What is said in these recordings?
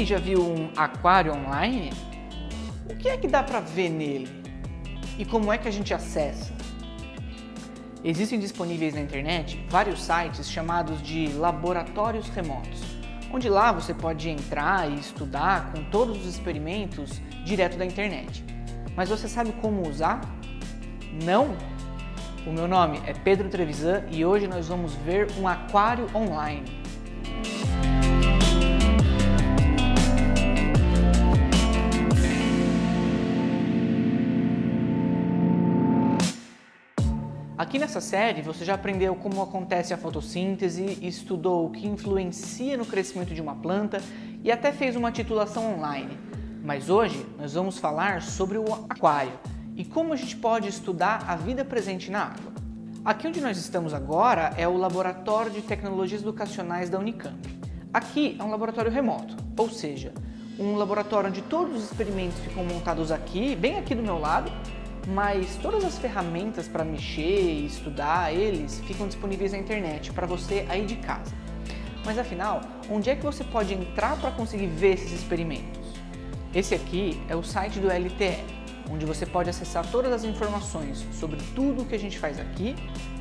aí já viu um aquário online? O que é que dá para ver nele? E como é que a gente acessa? Existem disponíveis na internet vários sites chamados de laboratórios remotos, onde lá você pode entrar e estudar com todos os experimentos direto da internet. Mas você sabe como usar? Não? O meu nome é Pedro Trevisan e hoje nós vamos ver um aquário online. Aqui nessa série você já aprendeu como acontece a fotossíntese, estudou o que influencia no crescimento de uma planta e até fez uma titulação online. Mas hoje nós vamos falar sobre o aquário e como a gente pode estudar a vida presente na água. Aqui onde nós estamos agora é o Laboratório de Tecnologias Educacionais da Unicamp. Aqui é um laboratório remoto, ou seja, um laboratório onde todos os experimentos ficam montados aqui, bem aqui do meu lado, mas todas as ferramentas para mexer e estudar eles ficam disponíveis na internet para você aí de casa. Mas afinal, onde é que você pode entrar para conseguir ver esses experimentos? Esse aqui é o site do LTE, onde você pode acessar todas as informações sobre tudo o que a gente faz aqui,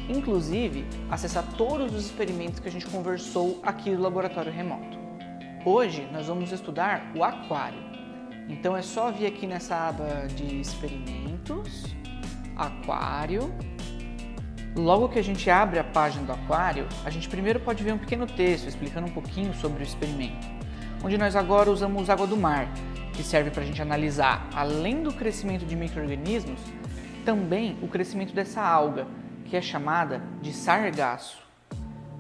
inclusive acessar todos os experimentos que a gente conversou aqui no laboratório remoto. Hoje nós vamos estudar o aquário. Então é só vir aqui nessa aba de experimentos, aquário. Logo que a gente abre a página do aquário, a gente primeiro pode ver um pequeno texto explicando um pouquinho sobre o experimento, onde nós agora usamos água do mar, que serve para a gente analisar, além do crescimento de micro-organismos, também o crescimento dessa alga, que é chamada de sargaço.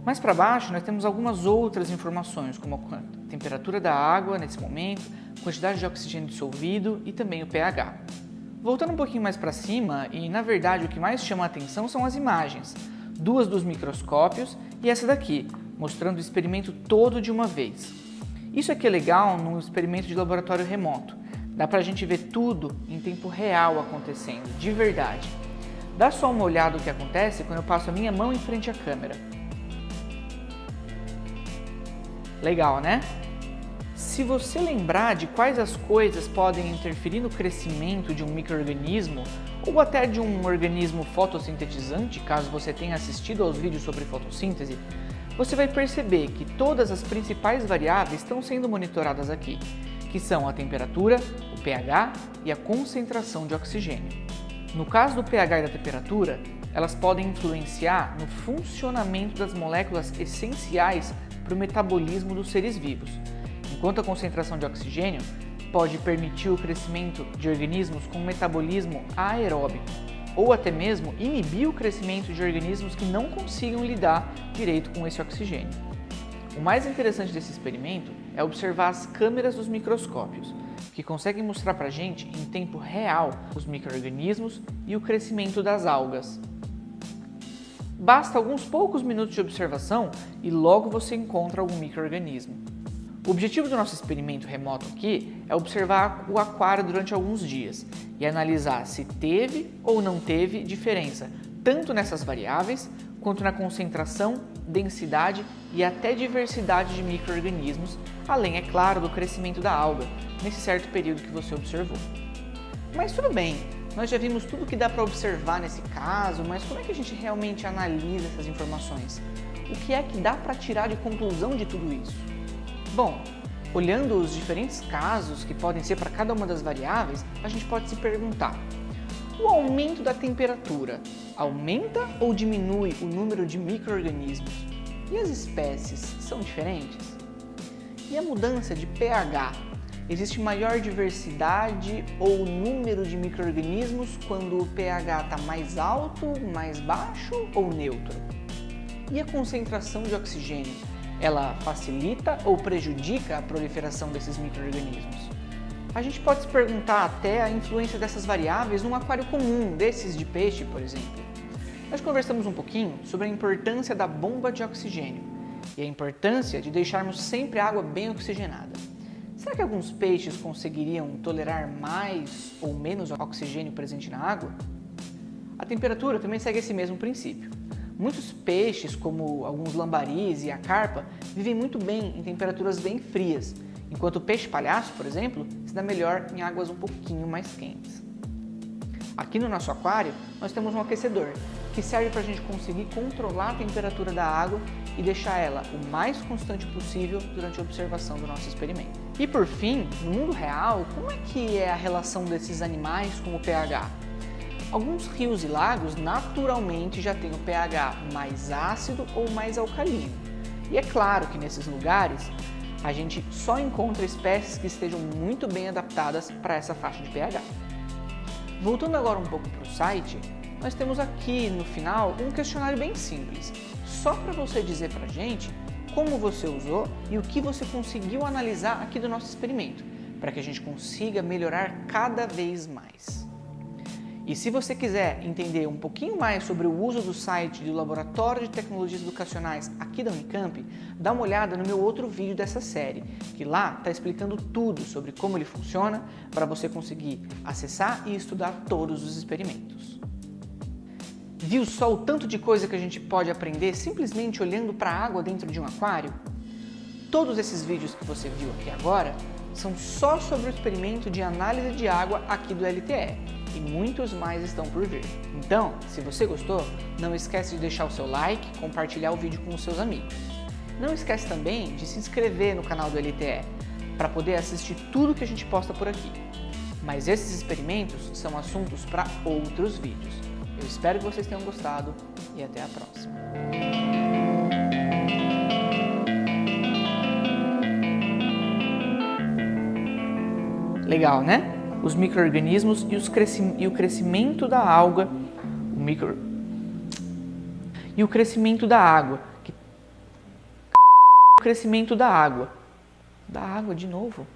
Mais para baixo, nós temos algumas outras informações, como a temperatura da água nesse momento, quantidade de oxigênio dissolvido e também o pH. Voltando um pouquinho mais para cima, e na verdade o que mais chama a atenção são as imagens, duas dos microscópios e essa daqui, mostrando o experimento todo de uma vez. Isso aqui é legal no experimento de laboratório remoto, dá para a gente ver tudo em tempo real acontecendo, de verdade. Dá só uma olhada no que acontece quando eu passo a minha mão em frente à câmera. Legal, né? Se você lembrar de quais as coisas podem interferir no crescimento de um microorganismo ou até de um organismo fotossintetizante, caso você tenha assistido aos vídeos sobre fotossíntese, você vai perceber que todas as principais variáveis estão sendo monitoradas aqui, que são a temperatura, o pH e a concentração de oxigênio. No caso do pH e da temperatura, elas podem influenciar no funcionamento das moléculas essenciais para o metabolismo dos seres vivos, enquanto a concentração de oxigênio pode permitir o crescimento de organismos com metabolismo aeróbico, ou até mesmo inibir o crescimento de organismos que não consigam lidar direito com esse oxigênio. O mais interessante desse experimento é observar as câmeras dos microscópios, que conseguem mostrar para a gente em tempo real os microrganismos e o crescimento das algas. Basta alguns poucos minutos de observação e logo você encontra algum microorganismo. O objetivo do nosso experimento remoto aqui é observar o aquário durante alguns dias e analisar se teve ou não teve diferença, tanto nessas variáveis quanto na concentração, densidade e até diversidade de micro-organismos, além, é claro, do crescimento da alga, nesse certo período que você observou. Mas tudo bem, nós já vimos tudo que dá para observar nesse caso, mas como é que a gente realmente analisa essas informações? O que é que dá para tirar de conclusão de tudo isso? Bom, olhando os diferentes casos que podem ser para cada uma das variáveis, a gente pode se perguntar, o aumento da temperatura aumenta ou diminui o número de micro-organismos? E as espécies são diferentes? E a mudança de pH Existe maior diversidade ou número de micro-organismos quando o pH está mais alto, mais baixo ou neutro? E a concentração de oxigênio? Ela facilita ou prejudica a proliferação desses micro-organismos? A gente pode se perguntar até a influência dessas variáveis num aquário comum, desses de peixe, por exemplo. Nós conversamos um pouquinho sobre a importância da bomba de oxigênio e a importância de deixarmos sempre a água bem oxigenada. Será que alguns peixes conseguiriam tolerar mais ou menos oxigênio presente na água? A temperatura também segue esse mesmo princípio. Muitos peixes, como alguns lambaris e a carpa, vivem muito bem em temperaturas bem frias, enquanto o peixe palhaço, por exemplo, se dá melhor em águas um pouquinho mais quentes. Aqui no nosso aquário, nós temos um aquecedor, que serve para a gente conseguir controlar a temperatura da água e deixar ela o mais constante possível durante a observação do nosso experimento. E por fim, no mundo real, como é que é a relação desses animais com o pH? Alguns rios e lagos naturalmente já têm o pH mais ácido ou mais alcalino. E é claro que nesses lugares a gente só encontra espécies que estejam muito bem adaptadas para essa faixa de pH. Voltando agora um pouco para o site, nós temos aqui no final um questionário bem simples, só para você dizer para a gente como você usou e o que você conseguiu analisar aqui do nosso experimento, para que a gente consiga melhorar cada vez mais. E se você quiser entender um pouquinho mais sobre o uso do site do Laboratório de Tecnologias Educacionais aqui da Unicamp, dá uma olhada no meu outro vídeo dessa série, que lá está explicando tudo sobre como ele funciona para você conseguir acessar e estudar todos os experimentos. Viu só o tanto de coisa que a gente pode aprender simplesmente olhando para a água dentro de um aquário? Todos esses vídeos que você viu aqui agora são só sobre o experimento de análise de água aqui do LTE e muitos mais estão por vir. Então, se você gostou, não esquece de deixar o seu like, compartilhar o vídeo com os seus amigos. Não esquece também de se inscrever no canal do LTE, para poder assistir tudo que a gente posta por aqui. Mas esses experimentos são assuntos para outros vídeos. Eu espero que vocês tenham gostado e até a próxima. Legal, né? Os micro-organismos e, e, o crescimento da alga, o micro... e o crescimento da água. O crescimento da água. Da água de novo.